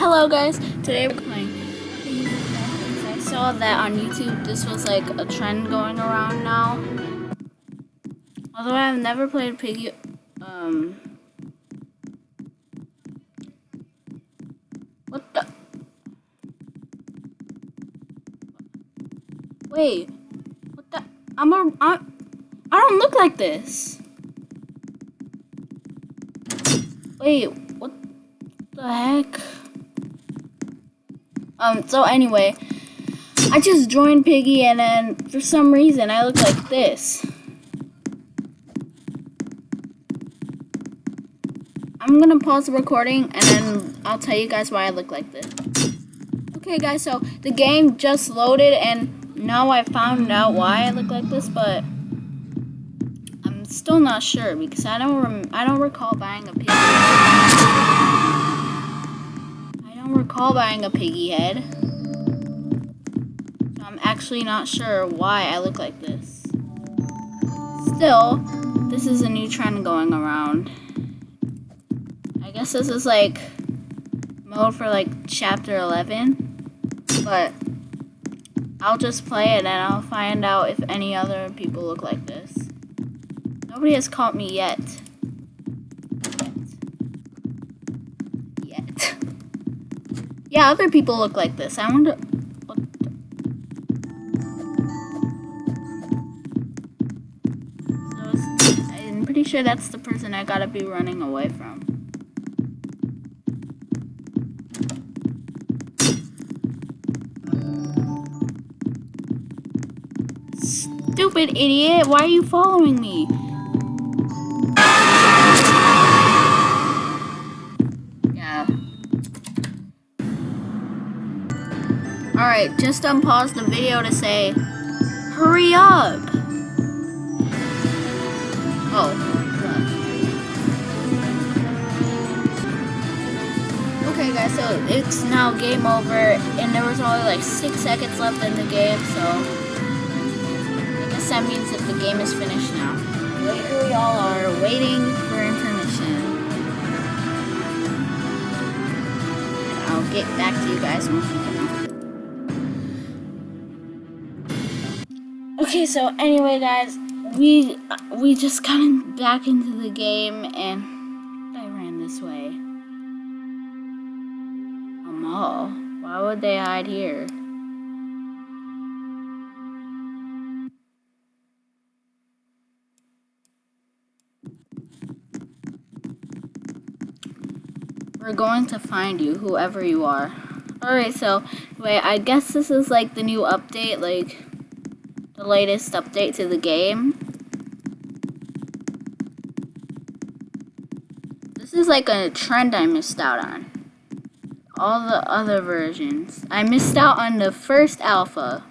Hello guys, today we're playing I saw that on YouTube this was like a trend going around now. Although I've never played Piggy um What the Wait. What the I'm a I'm, I don't look like this. Wait, what the heck? Um, so anyway, I just joined Piggy and then for some reason I look like this. I'm gonna pause the recording and then I'll tell you guys why I look like this. Okay guys, so the game just loaded and now I found out why I look like this, but I'm still not sure because I don't I don't recall buying a piggy recall buying a piggy head. So I'm actually not sure why I look like this. Still, this is a new trend going around. I guess this is like mode for like chapter 11. But I'll just play it and I'll find out if any other people look like this. Nobody has caught me yet. Yeah, other people look like this. I wonder... What so I'm pretty sure that's the person I gotta be running away from. Stupid idiot! Why are you following me? Alright, just unpause the video to say, hurry up! Oh. Okay guys, so it's now game over, and there was only like 6 seconds left in the game, so I guess that means that the game is finished now. Later we all are waiting for intermission. I'll get back to you guys once we Okay, so anyway, guys, we we just got in, back into the game, and I ran this way. A mall? Why would they hide here? We're going to find you, whoever you are. Alright, so, wait, I guess this is like the new update, like the latest update to the game. This is like a trend I missed out on. All the other versions. I missed out on the first alpha.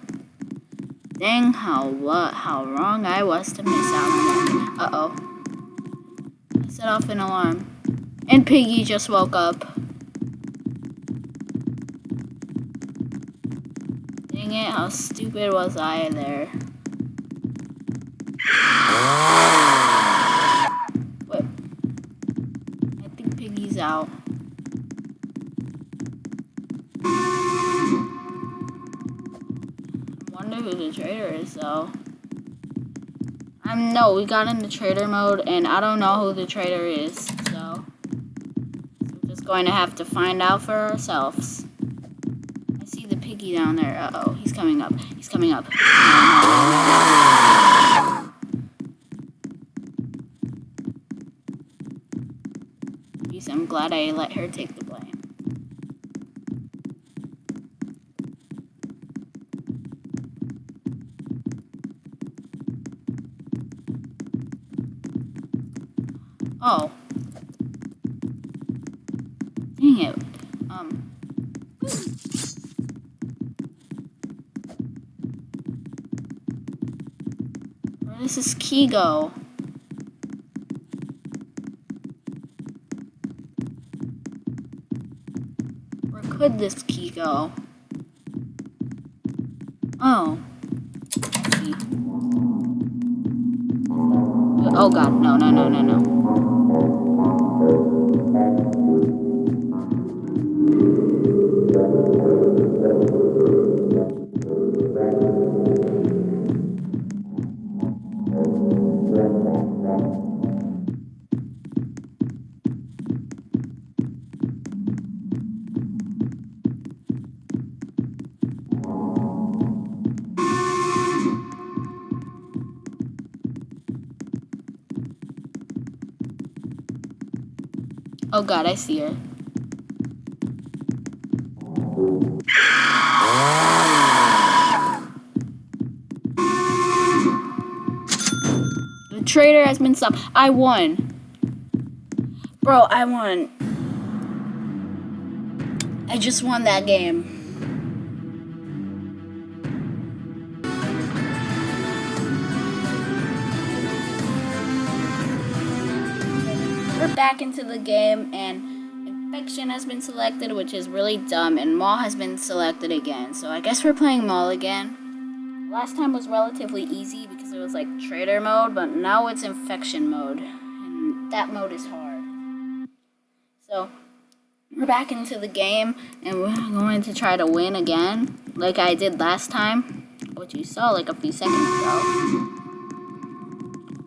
Dang how what how wrong I was to miss out on that. Uh-oh. Set off an alarm. And Piggy just woke up. Dang it, how stupid was I there? What? I think Piggy's out. I wonder who the traitor is, though. Um, no, we got into traitor mode, and I don't know who the traitor is, so... We're just going to have to find out for ourselves. Down there. Uh-oh, he's coming up. He's coming up. I'm glad I let her take the blame. Oh. Dang it. Um. Key go? could this key go? Oh. Oh god, no, no, no, no, no. Oh god, I see her. Traitor has been stopped. I won. Bro, I won. I just won that game. We're back into the game and infection has been selected, which is really dumb, and Mall has been selected again. So I guess we're playing Mall again. Last time was relatively easy because it was like traitor mode, but now it's infection mode. And that mode is hard. So we're back into the game and we're going to try to win again, like I did last time, which you saw like a few seconds ago.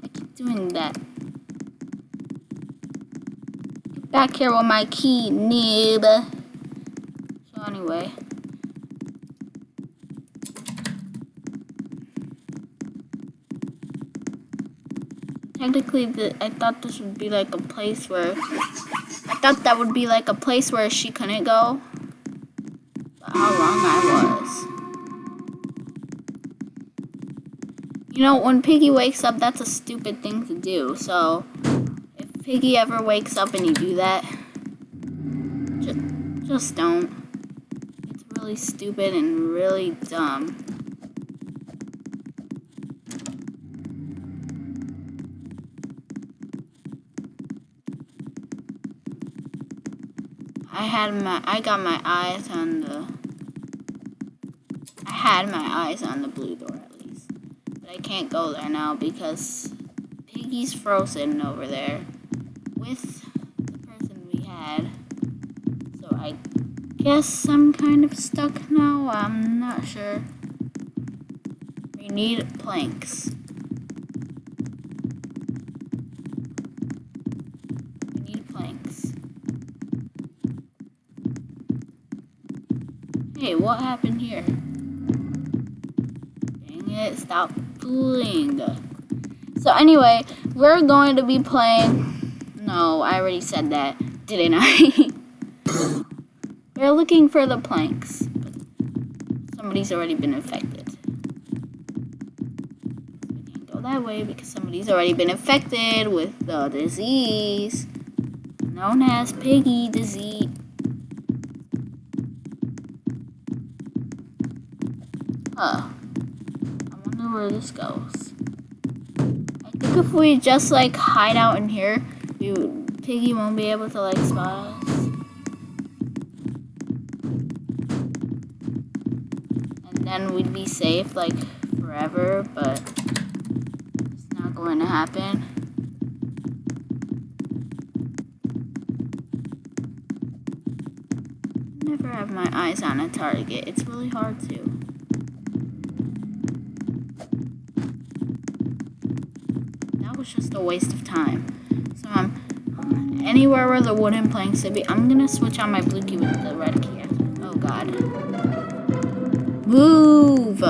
I keep doing that. back here with my key, noob. So anyway. Technically, the, I thought this would be like a place where... I thought that would be like a place where she couldn't go. But how wrong I was. You know, when Piggy wakes up, that's a stupid thing to do, so... If Piggy ever wakes up and you do that, just, just don't. It's really stupid and really dumb. I had my, I got my eyes on the, I had my eyes on the blue door at least. But I can't go there now because Piggy's frozen over there with the person we had. So I guess I'm kind of stuck now. I'm not sure. We need planks. Hey, what happened here? Dang it, stop fooling. So anyway, we're going to be playing no, I already said that, didn't I? We're looking for the planks. somebody's already been infected. We can't go that way because somebody's already been infected with the disease known as piggy disease. Huh. I wonder where this goes. I think if we just like hide out in here, you Piggy won't be able to like spot us. And then we'd be safe like forever, but it's not going to happen. Never have my eyes on a target. It's really hard to. Just a waste of time. So I'm anywhere where the wooden planks should be, I'm gonna switch on my blue key with the red key. Oh god. Move!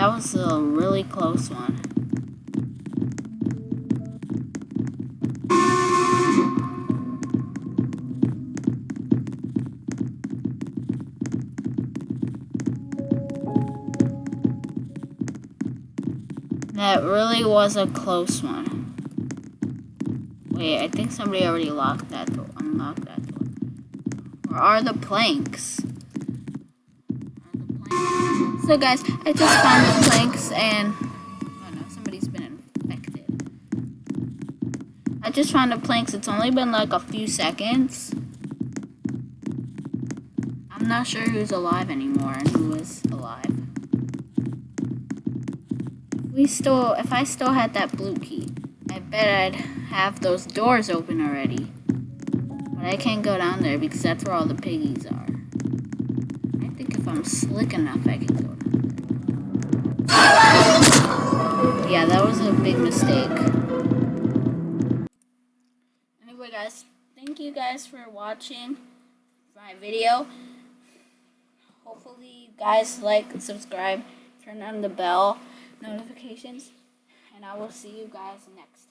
That was a really close one. That really was a close one. Wait, I think somebody already locked that door, unlocked that door. Where are the planks? So guys, I just found the planks and oh no, somebody's been infected. I just found the planks. It's only been like a few seconds. I'm not sure who's alive anymore and who is alive. We still, if I still had that blue key, I bet I'd have those doors open already. But I can't go down there because that's where all the piggies are. I'm slick enough, I can go down. Yeah, that was a big mistake. Anyway, guys, thank you guys for watching my video. Hopefully, you guys like, subscribe, turn on the bell notifications, and I will see you guys next time.